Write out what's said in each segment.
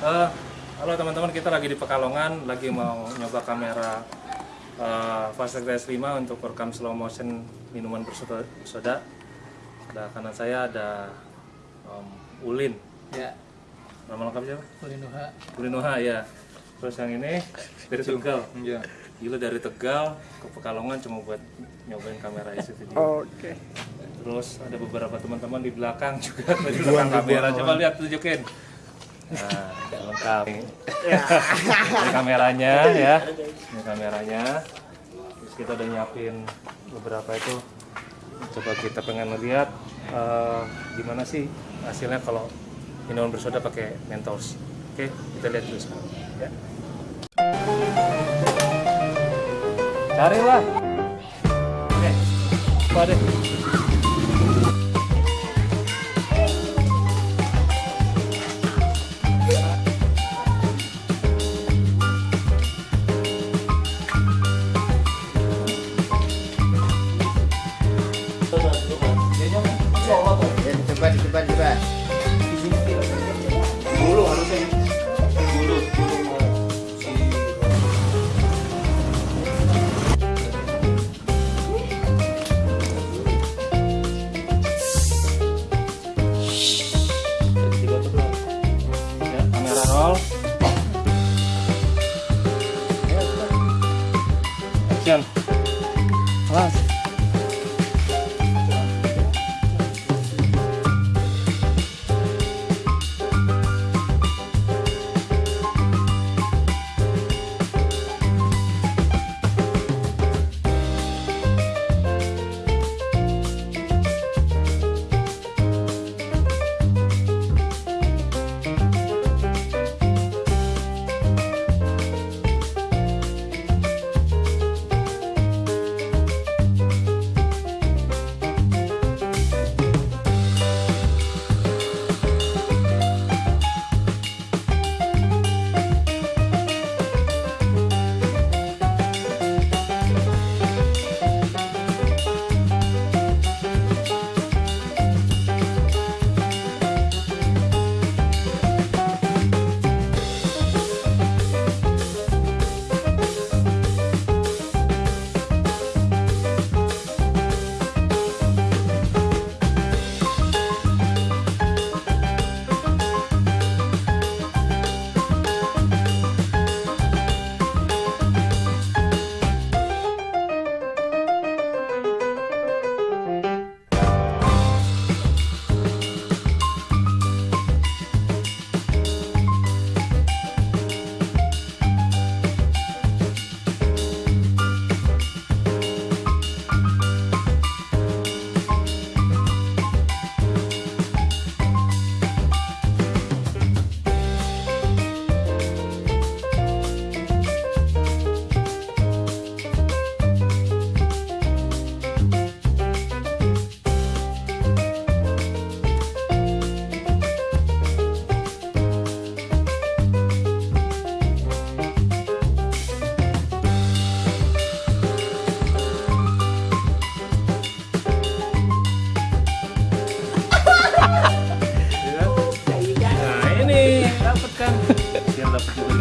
Eh, halo teman-teman, kita lagi di Pekalongan, lagi mau nyoba kamera uh, Fast S5 untuk rekam slow motion minuman bersoda. bersoda. Ada kanan saya ada um, Ulin. Ya, Nama lengkap siapa? Ulinuha. Ulin Noha ya. Terus yang ini dari Tegal. Iya. Gila dari Tegal ke Pekalongan cuma buat nyobain kamera isi video. Oke. Terus ada beberapa teman-teman di belakang juga tadi belakang kamera. Coba lihat tunjukin. Nah, lengkap. Ini kameranya ya. Ini kameranya. Terus kita udah nyiapin beberapa itu. Coba kita pengen lihat eh, gimana sih hasilnya kalau minuman bersoda pakai Mentos. Oke, kita lihat dulu sekarang. Ya. Carilah. Oke, apa deh?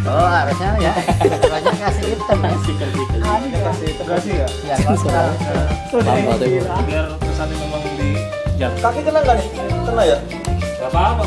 Oh harusnya ya. Banyak kasih hitam ya. kasih ya. Ya? Kalau biar kesannya memang di jatuh Kaki kena nggak nih? Kena ya? Gak apa-apa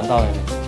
난 다음에